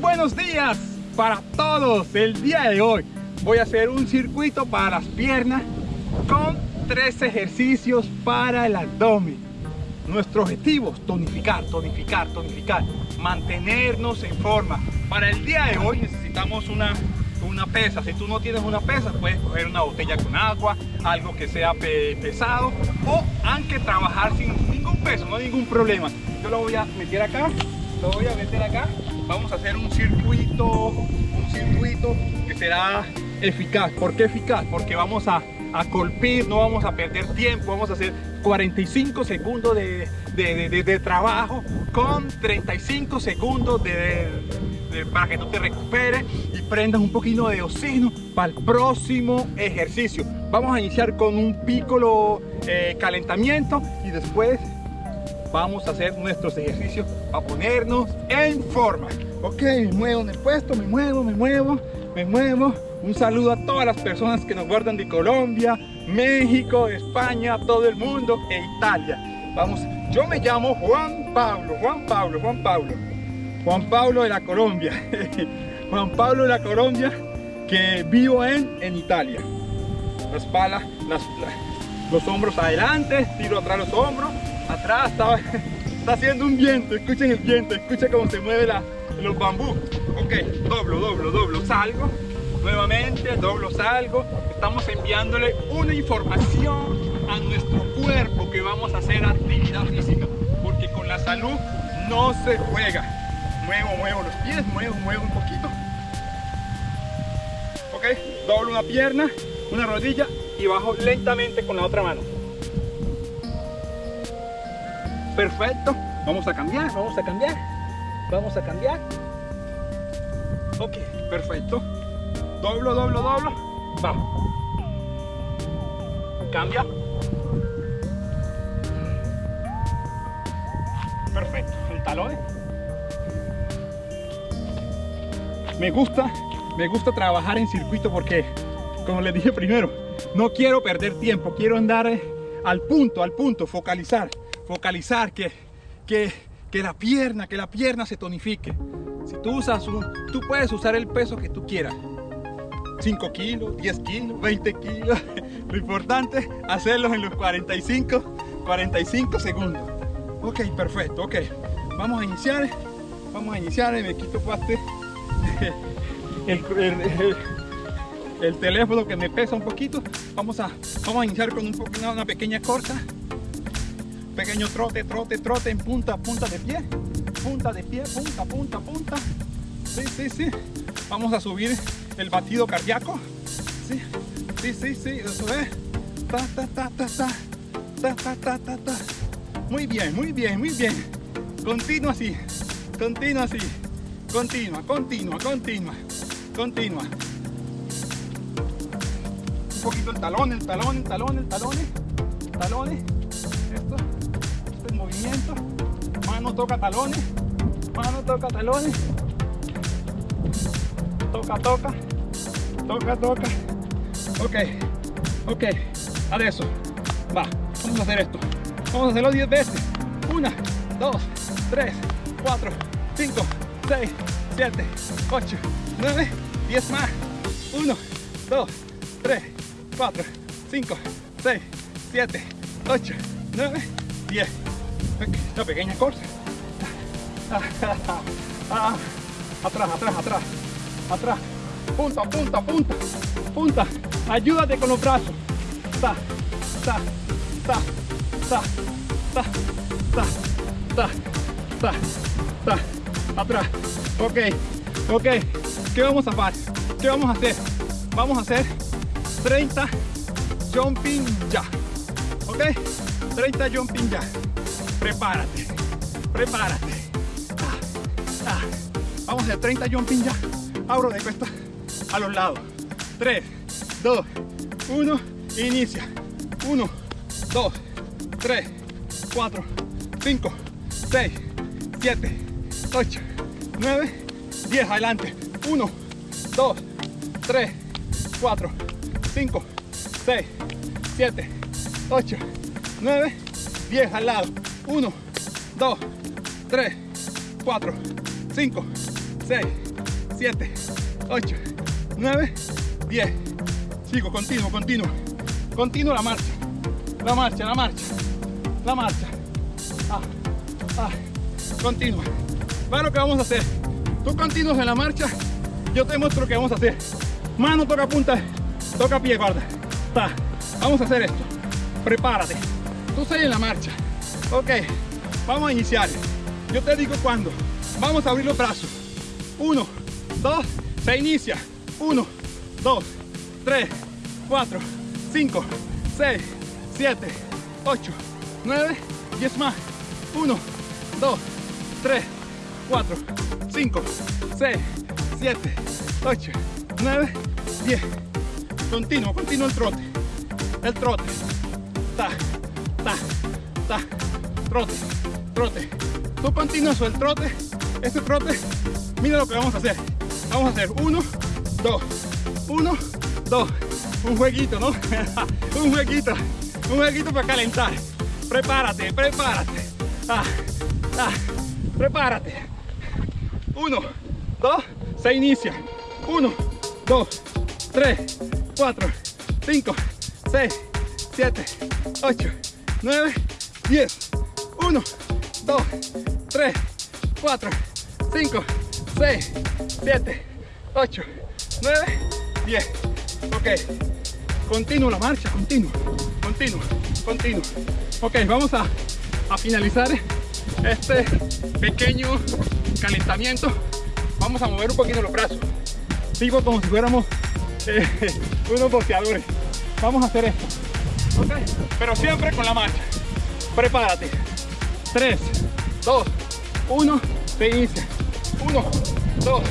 Buenos días para todos. El día de hoy voy a hacer un circuito para las piernas con tres ejercicios para el abdomen. Nuestro objetivo es tonificar, tonificar, tonificar, mantenernos en forma. Para el día de hoy necesitamos una, una pesa. Si tú no tienes una pesa, puedes coger una botella con agua, algo que sea pesado o aunque trabajar sin ningún peso, no hay ningún problema. Yo lo voy a meter acá, lo voy a meter acá. Vamos a hacer un circuito, un circuito que será eficaz. ¿Por qué eficaz? Porque vamos a, a colpir, no vamos a perder tiempo, vamos a hacer 45 segundos de, de, de, trabajo con 35 segundos para que tú te recuperes y prendas un poquito de oxígeno para el próximo ejercicio. Vamos a iniciar con un piccolo eh, calentamiento y después vamos a hacer nuestros ejercicios para ponernos en forma. Ok, me muevo en el puesto, me muevo, me muevo, me muevo. Un saludo a todas las personas que nos guardan de Colombia, México, España, todo el mundo e Italia. Vamos, yo me llamo Juan Pablo, Juan Pablo, Juan Pablo. Juan Pablo de la Colombia. Juan Pablo de la Colombia que vivo en, en Italia. La espalda, las, los hombros adelante, tiro atrás los hombros, atrás está, está haciendo un viento, escuchen el viento, escuchen cómo se mueve la, los bambú. Ok, doblo, doblo, doblo, salgo, nuevamente, doblo, salgo. Estamos enviándole una información a nuestro cuerpo que vamos a hacer actividad física, porque con la salud no se juega. Muevo, muevo los pies, muevo, muevo un poquito. Ok, doblo una pierna, una rodilla y bajo lentamente con la otra mano. Perfecto. Vamos a cambiar, vamos a cambiar. Vamos a cambiar. Ok, perfecto. Doblo, doblo, doblo. Vamos. Cambia. Perfecto. El talón. Me gusta, me gusta trabajar en circuito porque, como les dije primero, no quiero perder tiempo. Quiero andar al punto, al punto, focalizar focalizar, que, que, que, la pierna, que la pierna se tonifique. Si tú usas un, tú puedes usar el peso que tú quieras. 5 kilos, 10 kilos, 20 kilos. Lo importante hacerlos en los 45, 45 segundos. Ok, perfecto, ok. Vamos a iniciar, vamos a iniciar, me quito el, el, el, el, teléfono que me pesa un poquito. Vamos a, vamos a iniciar con un, una pequeña corta Pequeño trote, trote, trote en punta, punta de pie. Punta de pie, punta, punta, punta. Sí, sí, sí. Vamos a subir el batido cardíaco. Sí, sí, sí, sí. Eso. Ta, ta, ta, ta, ta. Ta, ta, ta, ta, ta. Muy bien, muy bien, muy bien. Continúa así. Continúa así. Continúa, continúa, continúa. Continúa. Un poquito el talón, el talón, el talón, el talón. Eh. Talones. Movimiento, mano toca talones, mano toca talones, toca, toca, toca, toca, ok, ok, eso. Va, vamos a hacer esto, vamos a hacerlo 10 veces, 1, 2, 3, 4, 5, 6, 7, 8, 9, 10 más, 1, 2, 3, 4, 5, 6, 7, 8, 9, 10 una pequeña corsa atrás, atrás, atrás. Atrás. Punta, punta, punta. Punta, ayúdate con los brazos. Ta, ta, ta, ta, ta, ta, ta, ta, atrás. Ok, ok. ¿qué vamos a hacer? ¿qué vamos a hacer? vamos a hacer 30 jumping ya. Ok 30 jumping ya prepárate, prepárate. Ah, ah. Vamos a hacer 30 jumping ya. Abro de cuesta a los lados. 3, 2, 1, inicia. 1, 2, 3, 4, 5, 6, 7, 8, 9, 10. Adelante. 1, 2, 3, 4, 5, 6, 7, 8, 9, 10 al lado. 1, 2, 3, 4, 5, 6, 7, 8, 9, 10. Sigo, continuo, continuo. Continuo la marcha. La marcha, la marcha. La marcha. Ah, ah. Continua. Va lo que vamos a hacer. Tú continúas en la marcha. Yo te muestro lo que vamos a hacer. Mano toca punta, toca pie, guarda. Ta. Vamos a hacer esto. Prepárate. Tú estás en la marcha. Ok. Vamos a iniciar. Yo te digo cuándo. Vamos a abrir los brazos. Uno, dos, se inicia. Uno, dos, tres, cuatro, cinco, seis, siete, ocho, nueve, diez más. Uno, dos, tres, cuatro, cinco, seis, siete, ocho, nueve, diez. Continuo, continuo el trote. El trote. Ta, ta, ta. Trote, trote. Tú continúas el trote. Este trote, mira lo que vamos a hacer. Vamos a hacer uno, dos, uno, dos. Un jueguito, ¿no? un jueguito, un jueguito para calentar. Prepárate, prepárate. Ah, ah, prepárate. Uno, dos, se inicia. Uno, dos, tres, cuatro, cinco, seis, siete, ocho, nueve, diez. Uno, dos, tres, cuatro, 5, 6, 7, 8, 9, 10. Ok. Continuo la marcha, continuo, continuo, continuo. Ok, vamos a, a finalizar este pequeño calentamiento. Vamos a mover un poquito los brazos. Sigo como si fuéramos eh, unos boxeadores. Vamos a hacer esto. Ok, pero siempre con la marcha. Prepárate. 3, 2, 1, se inicia. 1, 2,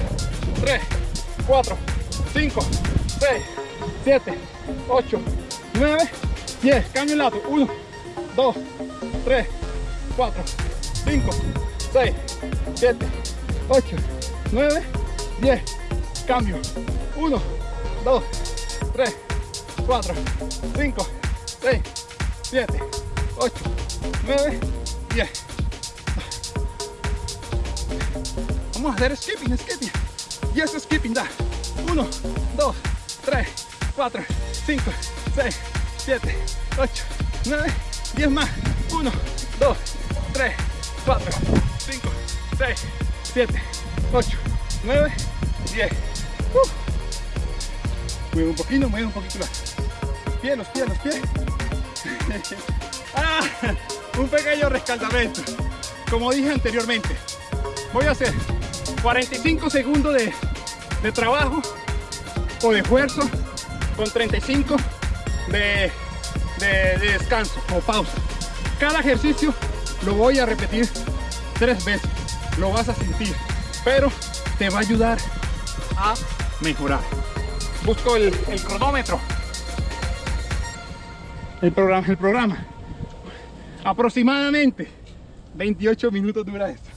3, 4, 5, 6, 7, 8, 9, 10. Cambio el lado. 1, 2, 3, 4, 5, 6, 7, 8, 9, 10. Cambio. 1, 2, 3, 4, 5, 6, 7, 8, 9, 10. Vamos a hacer skipping, skipping. Y eso skipping da. 1, 2, 3, 4, 5, 6, 7, 8, 9, 10 más. 1, 2, 3, 4, 5, 6, 7, 8, 9, 10. Uh. Mueve un poquito, mueve un poquito más. Pie, los pies, los pies. ah, un pequeño rescaldamiento. Como dije anteriormente, voy a hacer 45 segundos de, de trabajo o de esfuerzo con 35 de, de, de descanso o pausa. Cada ejercicio lo voy a repetir tres veces. Lo vas a sentir, pero te va a ayudar a mejorar. Busco el, el cronómetro. El programa, el programa. Aproximadamente 28 minutos dura esto.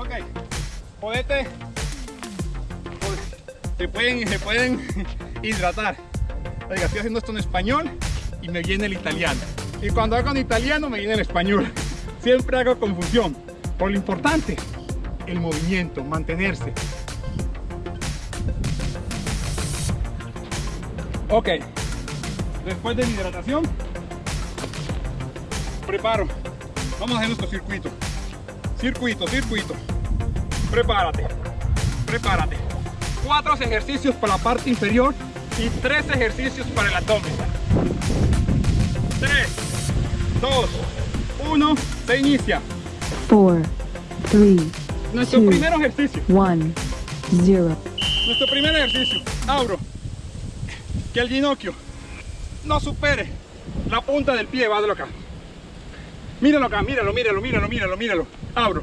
Ok, podete, se pueden, se pueden hidratar. Oiga, estoy haciendo esto en español y me viene el italiano. Y cuando hago en italiano me viene el español. Siempre hago confusión. Por lo importante, el movimiento, mantenerse. Ok, después de mi hidratación, preparo. Vamos a hacer nuestro circuito. Circuito, circuito. Prepárate, prepárate. Cuatro ejercicios para la parte inferior y tres ejercicios para el abdomen. Tres, dos, uno, se inicia. 4, 3, Nuestro two, primer ejercicio. 1, 0. Nuestro primer ejercicio, abro, que el ginocchio no supere la punta del pie, vádelo acá. Míralo acá, míralo, míralo, míralo, míralo, míralo. Abro,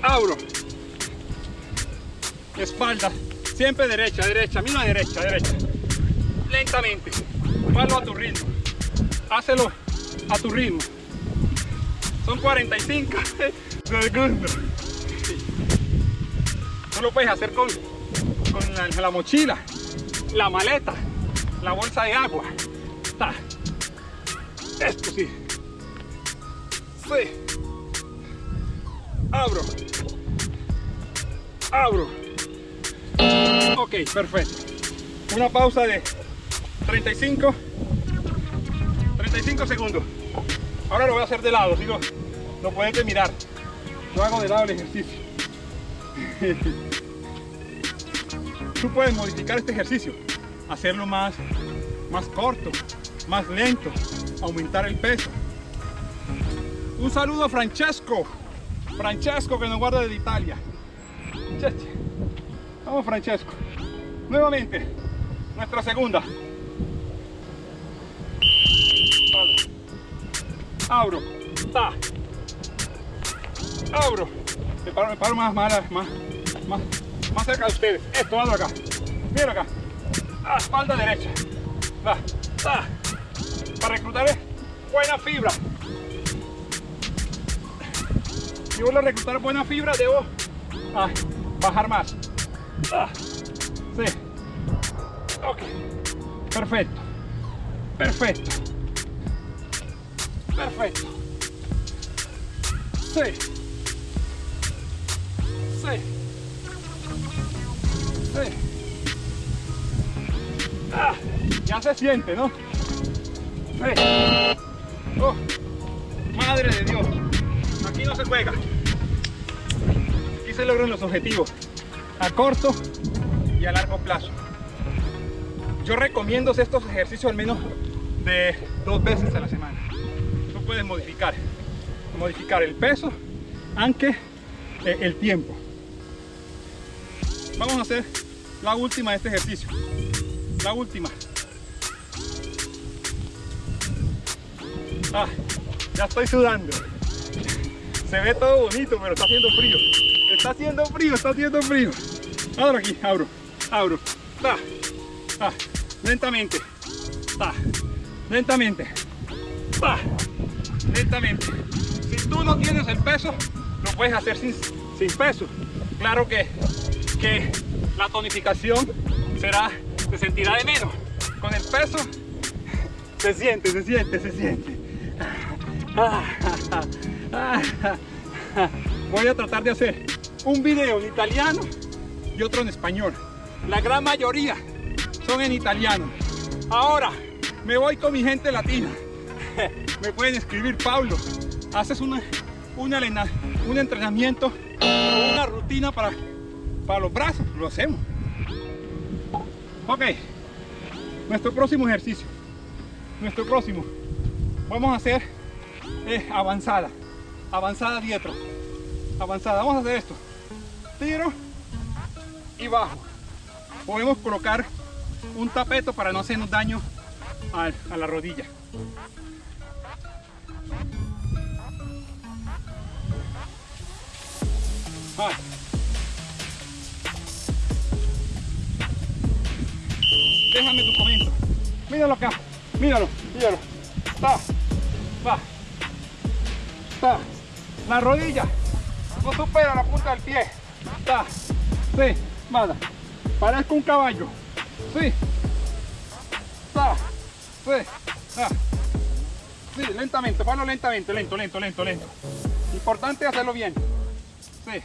abro. Espalda, siempre derecha, derecha, misma derecha, derecha. Lentamente, hazlo a tu ritmo. Hácelo a tu ritmo. Son 45 segundos. Tú lo puedes hacer con, con la, la mochila, la maleta, la bolsa de agua. Esto sí. Abro. Abro. Ok, perfecto. Una pausa de 35, 35 segundos. Ahora lo voy a hacer de lado, ¿sí? lo, pueden mirar. Yo hago de lado el ejercicio. Tú puedes modificar este ejercicio, hacerlo más, más corto, más lento, aumentar el peso. Un saludo a Francesco, Francesco que nos guarda desde Italia. Vamos Francesco. Nuevamente, nuestra segunda. Vale. Abro. Ta. Abro. Me paro, más, más, más, más, cerca de ustedes. Esto, hazlo acá. Mira acá. Ah, espalda derecha. Va. Ta. Para reclutar buena fibra. Si vuelvo a reclutar buena fibra, debo ah, bajar más. Ah, sí. Ok. Perfecto. Perfecto. Perfecto. Sí. Sí. Sí. Ah, ya se siente, ¿no? Sí. Oh, madre de Dios. No se juega. Aquí se logran los objetivos a corto y a largo plazo. Yo recomiendo estos ejercicios al menos de dos veces a la semana. Tú puedes modificar, modificar el peso, aunque eh, el tiempo. Vamos a hacer la última de este ejercicio. La última. Ah, ya estoy sudando. Se ve todo bonito, pero está haciendo frío. Está haciendo frío, está haciendo frío. Abro aquí, abro, abro. Ta, ta, lentamente. Ta, lentamente. Ta, lentamente. Si tú no tienes el peso, lo puedes hacer sin, sin peso. Claro que, que la tonificación será, se sentirá de menos. Con el peso, se siente, se siente, se siente. Voy a tratar de hacer un video en italiano y otro en español. La gran mayoría son en italiano. Ahora me voy con mi gente latina. Me pueden escribir, Pablo, haces una, una, un entrenamiento una rutina para, para los brazos, lo hacemos. Ok, nuestro próximo ejercicio, nuestro próximo, vamos a hacer eh, avanzada, avanzada dietro, avanzada, vamos a hacer esto, tiro y bajo, podemos colocar un tapeto para no hacernos daño a, la rodilla. Déjame tu comento. Míralo acá. Míralo. Míralo. Va. Va. Va. La rodilla no supera la punta del pie. Va. Sí. Mala. Parezco un caballo. Sí. Va. Sí. Va. Sí, lentamente. Hazlo lentamente. Lento, lento, lento, lento. Importante hacerlo bien. Sí.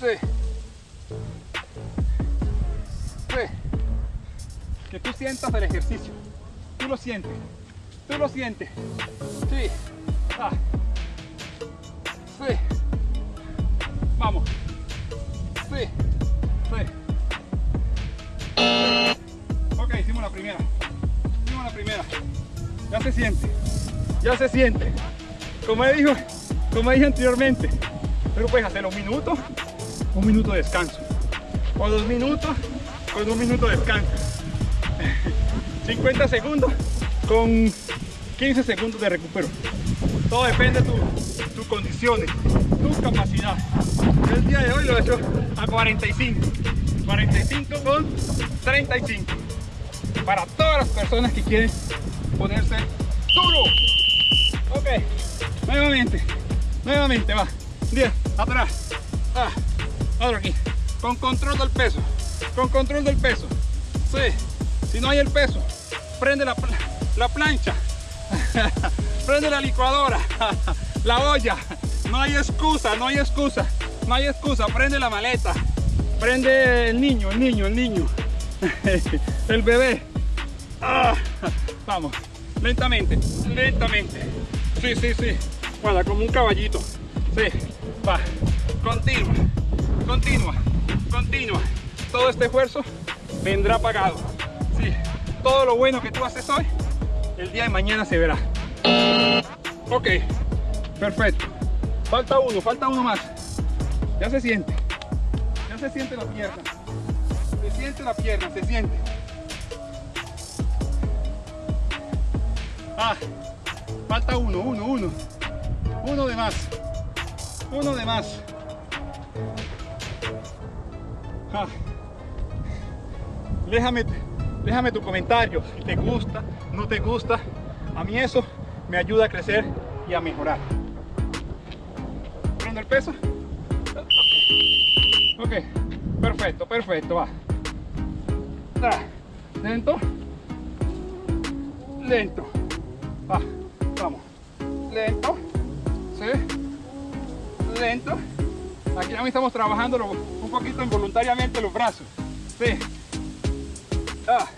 Sí. Sí. Que tú sientas el ejercicio. Tú lo sientes. Tú lo sientes. Sí. Ah. Vamos. Sí. Sí. Ok, hicimos la primera. Hicimos la primera. Ya se siente. Ya se siente. Como dijo, como dije anteriormente, pero puedes hacer un minuto, un minuto de descanso. O dos minutos, con un minuto de descanso. 50 segundos con 15 segundos de recupero. Todo depende de tus tu condiciones, tu capacidad. El día de hoy lo he hecho a 45. 45 con 35. Para todas las personas que quieren ponerse duro. Ok, nuevamente, nuevamente va. 10, atrás. Ah, ahora aquí. Con control del peso. Con control del peso. Sí. Si no hay el peso, prende la, la plancha. prende la licuadora. la olla. No hay excusa, no hay excusa. No hay excusa. Prende la maleta. Prende el niño, el niño, el niño. el bebé. Ah, vamos, lentamente, lentamente. Sí, sí, sí. Guarda, como un caballito. Sí, va. Continua, continua, continua. Todo este esfuerzo vendrá pagado. Sí, todo lo bueno que tú haces hoy, el día de mañana se verá. Ok, perfecto. Falta uno, falta uno más. Ya se siente. Ya se siente la pierna. Se siente la pierna, se siente. Ah, falta uno, uno, uno. Uno de más. Uno de más. Ah. Déjame, déjame tu comentario. Si te gusta, no te gusta. A mí eso me ayuda a crecer y a mejorar. Prendo el peso. Ok, okay. perfecto, perfecto, va. Lento. Lento. Va, vamos. Lento. Sí. Lento. Aquí también estamos trabajando un poquito involuntariamente los brazos. Sí. Ah.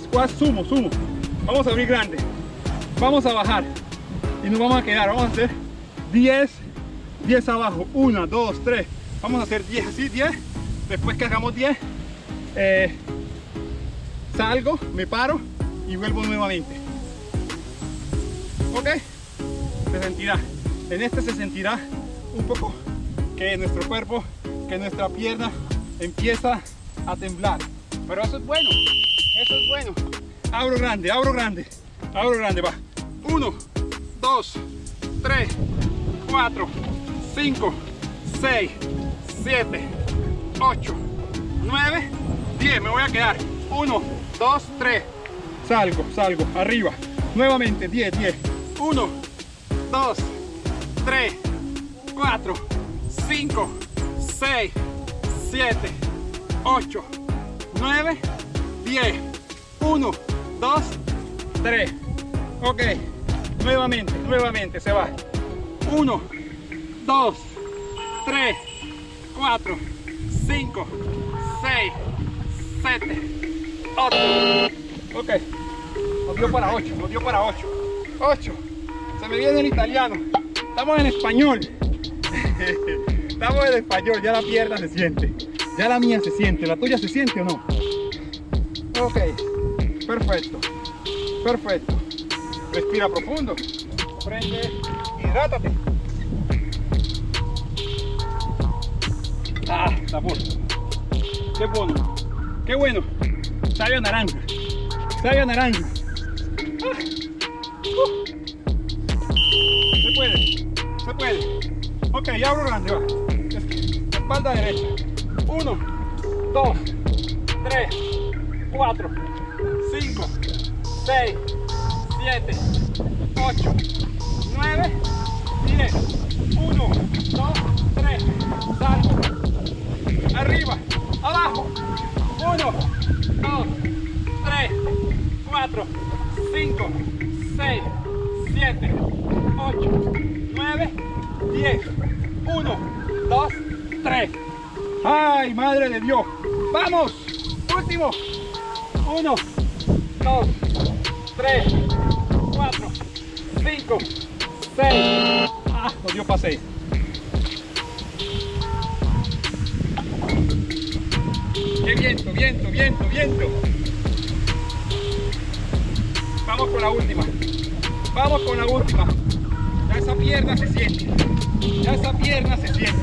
Squat sumo, sumo. Vamos a abrir grande. Vamos a bajar. Y nos vamos a quedar. Vamos a hacer 10, 10 abajo. 1, 2, 3. Vamos a hacer 10 así, 10. Después que hagamos 10, eh, salgo, me paro y vuelvo nuevamente. ¿Ok? Se sentirá. En este se sentirá un poco que nuestro cuerpo, que nuestra pierna empieza a temblar. Pero eso es bueno, eso es bueno. Abro grande, abro grande, abro grande, va. 1, 2, 3, 4, 5, 6, 7, 8, 9, 10. Me voy a quedar. 1, 2, 3. Salgo, salgo, arriba. Nuevamente, 10, 10. 1, 2, 3, 4, 5, 6, 7, 8, 9, 10. 1, 2, 3. Ok. Nuevamente, nuevamente se va. 1, 2, 3, 4, 5, 6, 7, 8. Ok. Nos dio para 8, nos dio para 8. 8. Se me viene el italiano. Estamos en español. Estamos en español, ya la pierna se siente. Ya la mía se siente. ¿La tuya se siente o no? Ok. Perfecto. Perfecto. Respira profundo. Prende. Hidrátate. Ah, sabor. Qué bueno. Qué bueno. Sabe a naranja. Sabe a naranja. Ah. Uh. Se puede. Se puede. Ok, ya abro grande, va. Espalda derecha. 1, 2, 3, 4, 5, 6, 7, 8, 9, 10. 1, 2, 3. Salgo. Arriba. Abajo. 1, 2, 3, 4, 5, 6, 7, 8, 9, 10. 1, 2, 3. ¡Ay, madre de Dios! ¡Vamos! Último. 1, 2, 3, 4, 5, 6. ¡Ah! Nos dio para 6. ¡Qué viento, viento, viento, viento! Vamos con la última. Vamos con la última. Ya esa pierna se siente. Ya esa pierna se siente.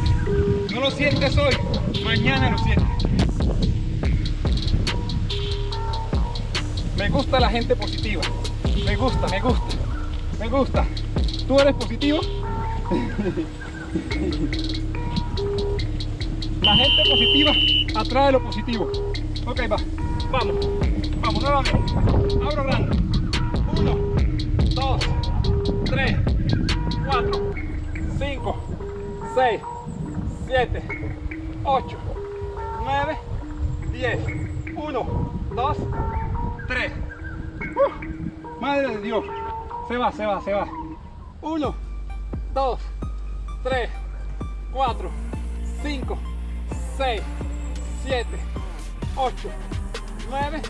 No lo sientes hoy, mañana lo sientes. Me gusta la gente positiva. Me gusta, me gusta. Me gusta. ¿Tú eres positivo? La gente positiva atrae lo positivo. Ok, va. Vamos. Vamos nuevamente. Abro grande. Uno, dos, tres, cuatro, cinco, seis, siete, ocho, nueve, diez. Uno, dos, tres. Uh, madre de Dios. Se va, se va, se va. Uno, dos, tres, cuatro, cinco, seis, siete, ocho, nueve,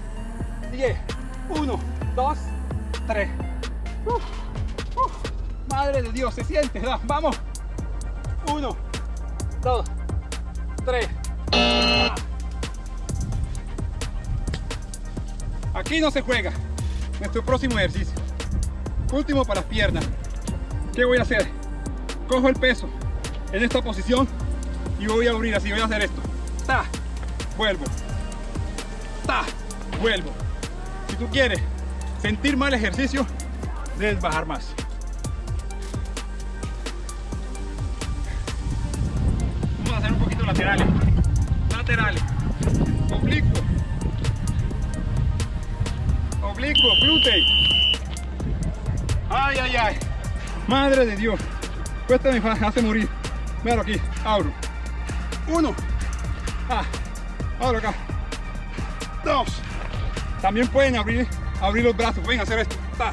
diez. Uno, dos, tres. Uh, uh, madre de Dios, se siente. da, Vamos. Uno, dos, tres. Aquí no se juega. Nuestro próximo ejercicio. Último para las piernas. ¿Qué voy a hacer? Cojo el peso en esta posición y voy a abrir así. Voy a hacer esto. Ta, vuelvo. Ta, vuelvo. Si tú quieres sentir mal ejercicio, debes bajar más. Vamos a hacer un poquito laterales. Laterales. Oblicuo. Oblicuo, glúteo. Ay, ay, ay. Madre de Dios. Cuesta me hace morir. Míralo aquí. Abro. Uno. Ah. Abro acá. Dos. También pueden abrir, abrir los brazos. Pueden hacer esto. Ta.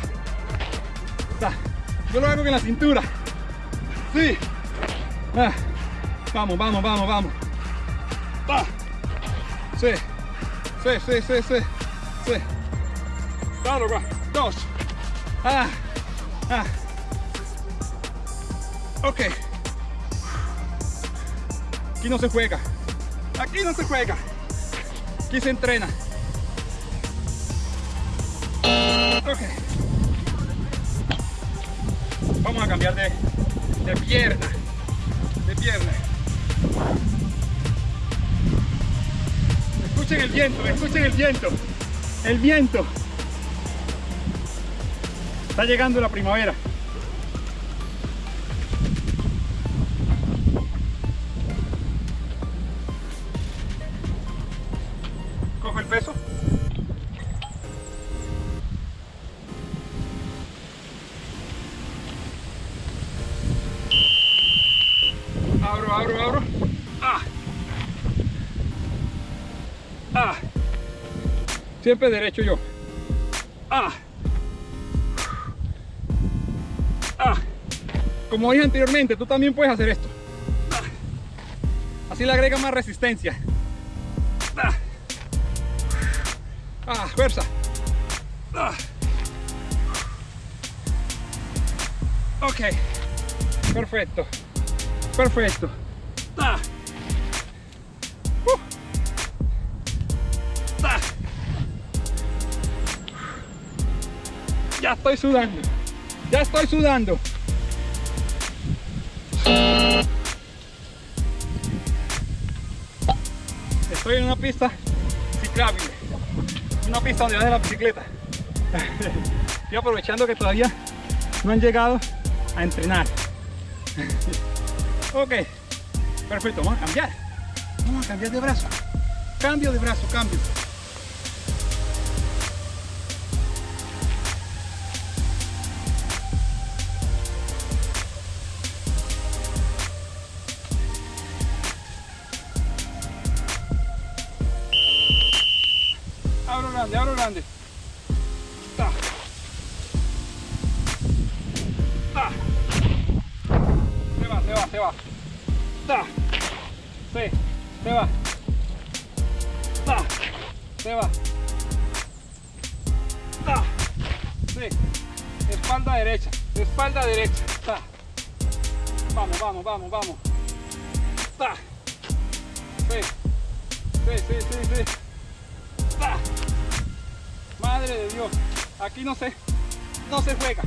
Ta. Yo lo hago con la cintura. Sí. Ah. Vamos, vamos, vamos, vamos. Ta. Sí. Sí, sí, sí, sí. Sí. Acá. Dos. Ah. Ah. Ok. Aquí no se juega. Aquí no se juega. Aquí se entrena. Ok. Vamos a cambiar de, de pierna. De pierna. Escuchen el viento, escuchen el viento. El viento. Está llegando la primavera. Cojo el peso. Abro, abro, abro. Ah. Ah. Siempre derecho yo. Como dije anteriormente, tú también puedes hacer esto. Así le agrega más resistencia. Ah. Fuerza. Ok. Perfecto. Perfecto. Uh. Ya estoy sudando. Ya estoy sudando. Pista ciclable. Una pista donde de la bicicleta. Estoy aprovechando que todavía no han llegado a entrenar. Ok, perfecto, vamos a cambiar. Vamos a cambiar de brazo. Cambio de brazo, cambio. Va, se va. Ta. Sí, se va. Ta. Se va. Ta. Sí. Espalda derecha, espalda derecha. Ta. Vamos, vamos, vamos, vamos. Ta. Sí. Sí, sí, sí, sí. ¡Ah! Madre de Dios, aquí no se, no se juega.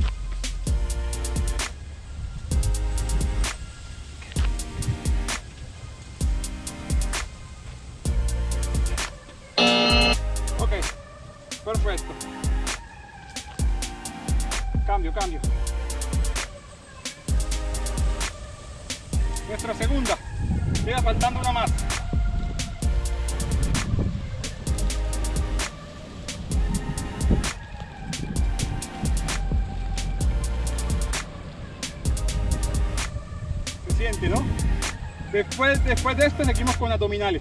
Después, de esto seguimos con abdominales.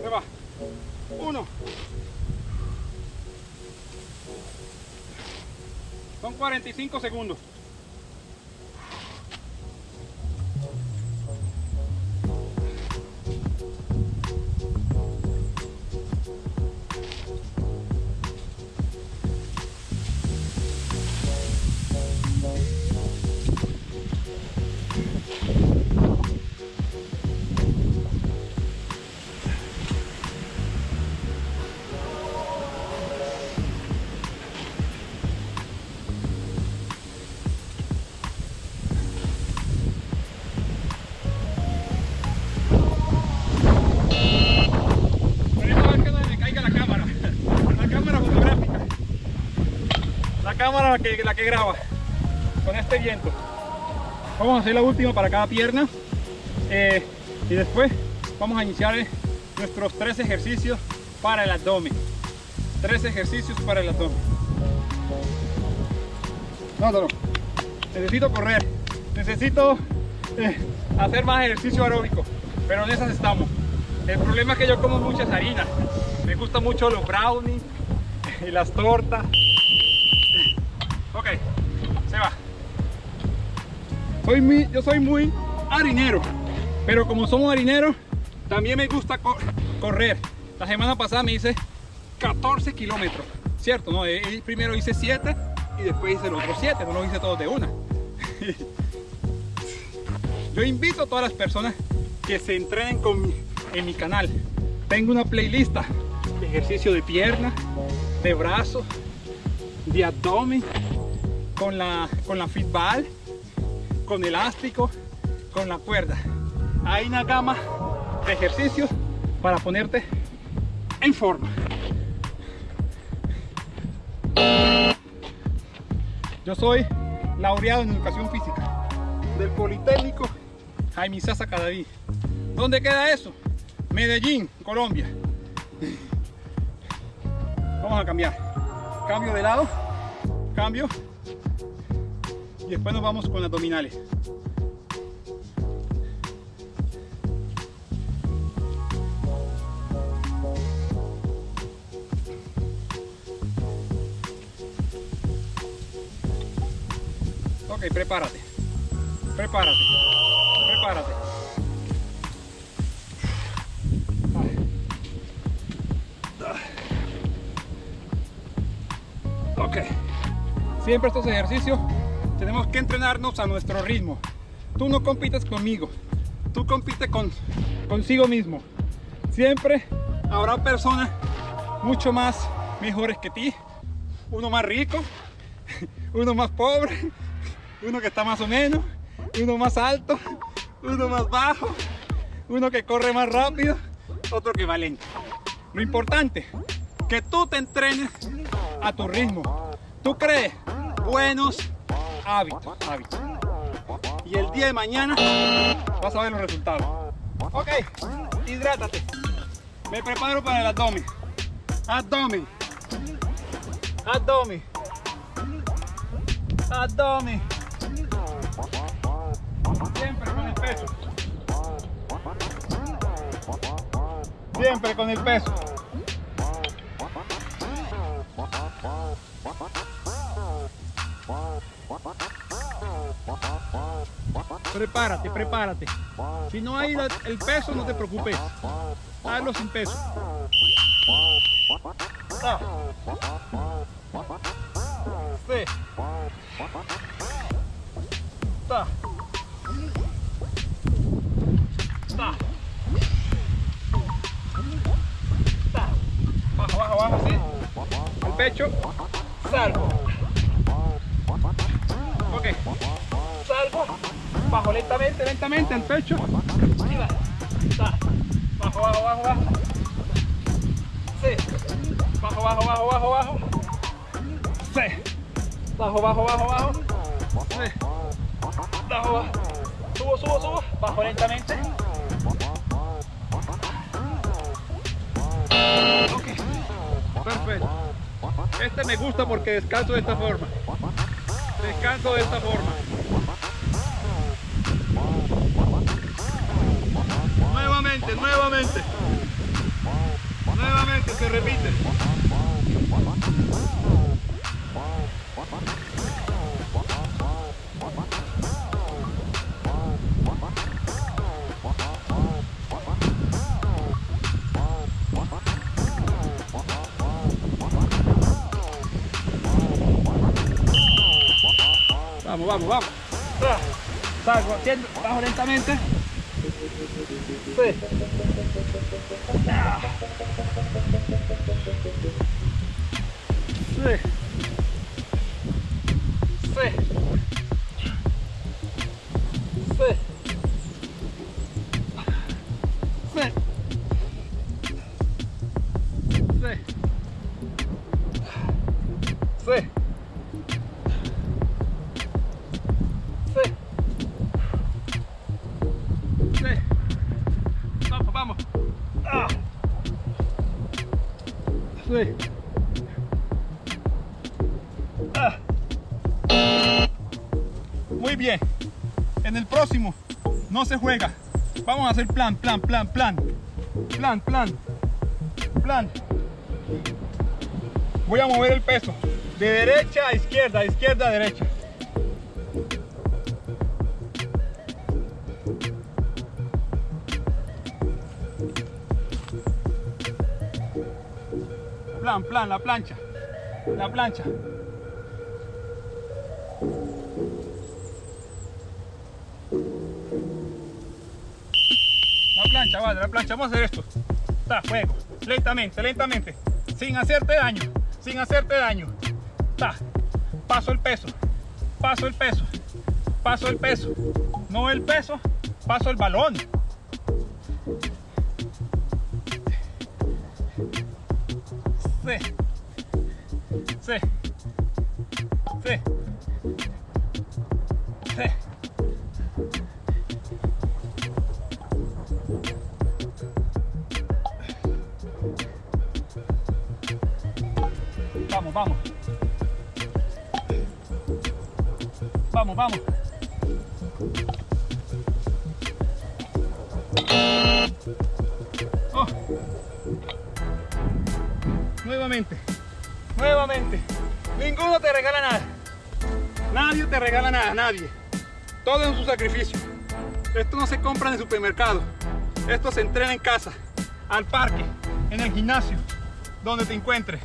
Se va. Uno. Son 45 segundos. La que graba. Con este viento. Vamos a hacer la última para cada pierna. Eh, y después vamos a iniciar eh, nuestros tres ejercicios para el abdomen. Tres ejercicios para el abdomen. No, no, no. Necesito correr. Necesito eh, hacer más ejercicio aeróbico. Pero en esas estamos. El problema es que yo como muchas harinas. Me gustan mucho los brownies y las tortas. Ok, se va. Soy muy, yo soy muy harinero. Pero como somos harineros, también me gusta co- correr. La semana pasada me hice 14 kilómetros. ¿Cierto? No, Eh, eh, primero hice 7 y después hice los otros 7. No los hice todos de una. Yo invito a todas las personas que se entrenen con mi- en mi canal. Tengo una playlist de ejercicio de pierna, de brazo, de abdomen, con la, con la fitball, con elástico, con la cuerda. Hay una gama de ejercicios para ponerte en forma. Yo soy laureado en educación física del Politécnico Jaime Sasa Cadaví. ¿Dónde queda eso? Medellín, Colombia. Vamos a cambiar. Cambio de lado, cambio. Después nos vamos con abdominales. Ok, prepárate. Prepárate. Prepárate. Ok. Siempre estos ejercicios tenemos que entrenarnos a nuestro ritmo. Tú no compites conmigo. Tú compites con, consigo mismo. Siempre habrá personas mucho más mejores que ti. Uno más rico, uno más pobre, uno que está más o menos, uno más alto, uno más bajo, uno que corre más rápido, otro que va lento. Lo importante, que tú te entrenes a tu ritmo. Tú crees buenos hábitos, hábitos. Y el día de mañana vas a ver los resultados. Ok, hidrátate. Me preparo para el abdomen. Abdomen. Abdomen. Abdomen. Siempre con el peso. Siempre con el peso. Prepárate, prepárate. Si no hay la- el peso, no te preocupes. Hazlo sin peso. Ta. Sí. Lentamente el pecho. Bajo, bajo, bajo, bajo. Sí. Bajo, bajo, bajo, bajo, bajo. Sí. Bajo, bajo, bajo, bajo. Sí. Bajo, bajo. Subo, subo, subo. Bajo lentamente. Ok. Perfecto. Este me gusta porque descanso de esta forma. Descanso de esta forma. Nuevamente, nuevamente. Nuevamente se repite. Vamos, vamos, vamos. Bajo lentamente. Phê. Phê. Phê. Muy bien. En el próximo no se juega. Vamos a hacer plan, plan, plan, plan. Plan, plan. Plan. Voy a mover el peso de derecha a izquierda, izquierda a derecha. Plan, plan, la plancha. La plancha. Vamos a hacer esto. Está, fuego. Lentamente, lentamente. Sin hacerte daño. Sin hacerte daño. Está. Paso el peso. Paso el peso. Paso el peso. No el peso. Paso el balón. Sí. Sí. Sí. Vamos, vamos. Vamos, vamos. Oh. Nuevamente. Nuevamente. Ninguno te regala nada. Nadie te regala nada, nadie. Todo es un sacrificio. Esto no se compra en el supermercado. Esto se entrena en casa, al parque, en el gimnasio, donde te encuentres.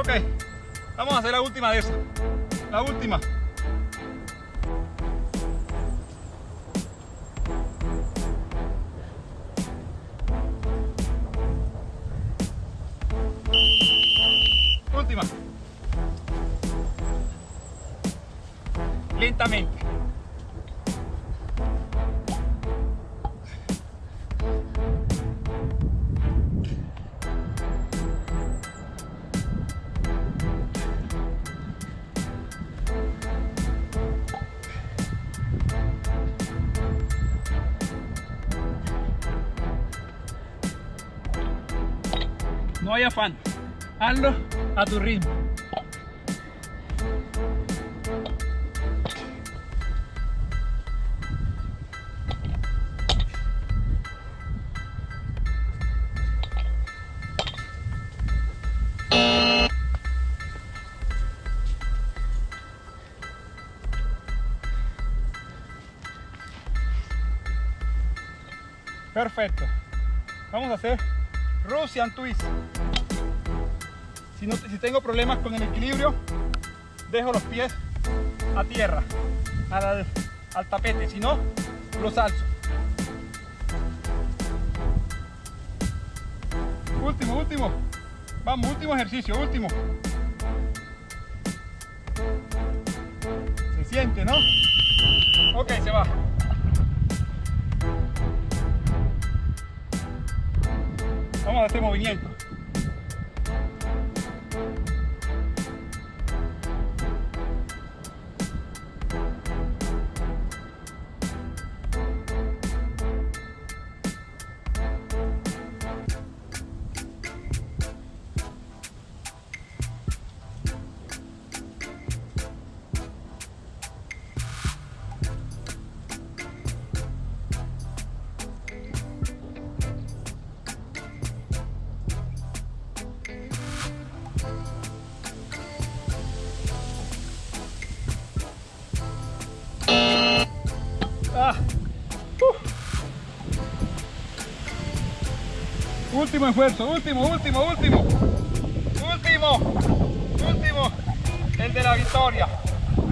Ok, vamos a hacer la última de esa. La. Última. No hay afán. Hazlo a tu ritmo. Perfecto. Vamos a hacer Russian Twist. Si, no, si tengo problemas con el equilibrio, dejo los pies a tierra, al, al tapete. Si no, los alzo. Último, último. Vamos, último ejercicio, último. Se siente, ¿no? Ok, se va. hacemos este movimiento. Último esfuerzo, último, último, último. Último, último. El de la victoria.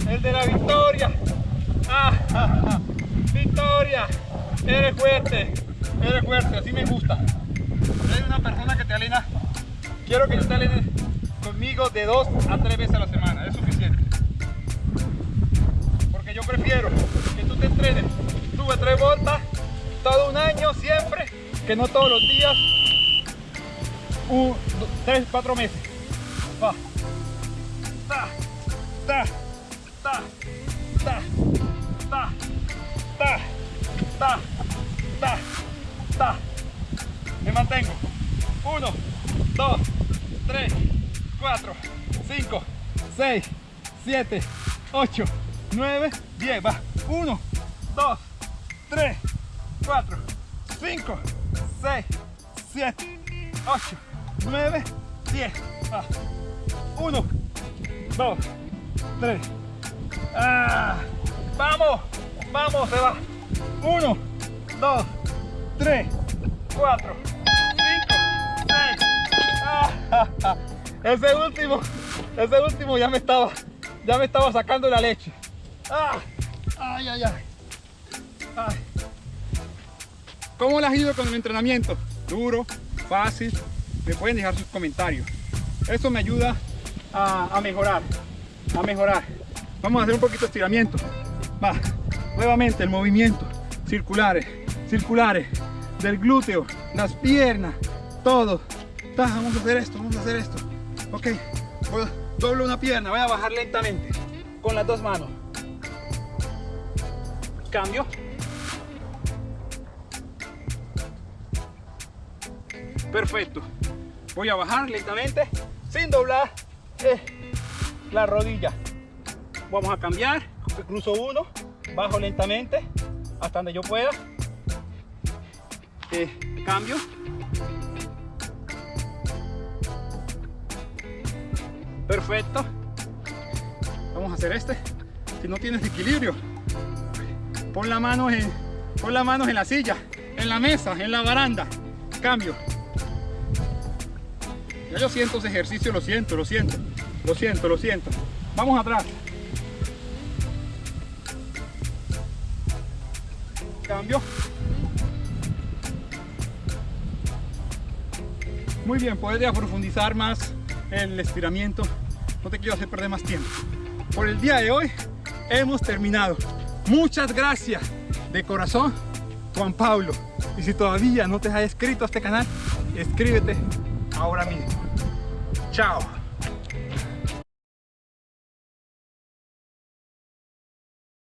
El de la victoria. Ah. Victoria. Eres fuerte. Eres fuerte, así me gusta. Eres una persona que te alina. Quiero que te alines conmigo de dos a tres veces a la semana. Es suficiente. Porque yo prefiero que tú te entrenes. Sube tres vueltas todo un año siempre, que no todos los días 3, 4 meses. Va. Ta, ta, ta, ta, ta, ta, ta, ta, ta. Me mantengo. 1, 2, 3, 4, 5, 6, 7, 8, 9, 10. Va. 1, 2, 3, 4, 5, 6, 7, 8, 9, 10. Va. 1, 2, 3. Ah, vamos, vamos, se va. 1, 2, 3, 4, 5, 6. Ese último, ese último ya me estaba, ya me estaba sacando la leche. Ah, ay, ay, ay. ay. ¿Cómo le has ido con el entrenamiento? Duro, fácil, me pueden dejar sus comentarios. Eso me ayuda a, mejorar, a mejorar. Vamos a hacer un poquito de estiramiento. Va, nuevamente el movimiento, circulares, circulares, del glúteo, las piernas, todo. Va, vamos a hacer esto, vamos a hacer esto. Ok, doblo una pierna, voy a bajar lentamente con las dos manos. Cambio. Perfecto voy a bajar. Lentamente sin doblar eh, la rodilla. Vamos a cambiar cruzo uno bajo lentamente hasta donde yo pueda. Eh, cambio. Perfecto. Vamos a hacer este si no tienes equilibrio. Pon la mano en pon las manos en la silla en la mesa en la baranda. Cambio ya yo siento ese ejercicio, lo siento, lo siento, lo siento, lo siento. Vamos atrás. Cambio. Muy bien, ya profundizar más el estiramiento. No te quiero hacer perder más tiempo. Por el día de hoy hemos terminado. Muchas gracias de corazón, Juan Pablo. Y si todavía no te has inscrito a este canal, escríbete ahora mismo. Chao.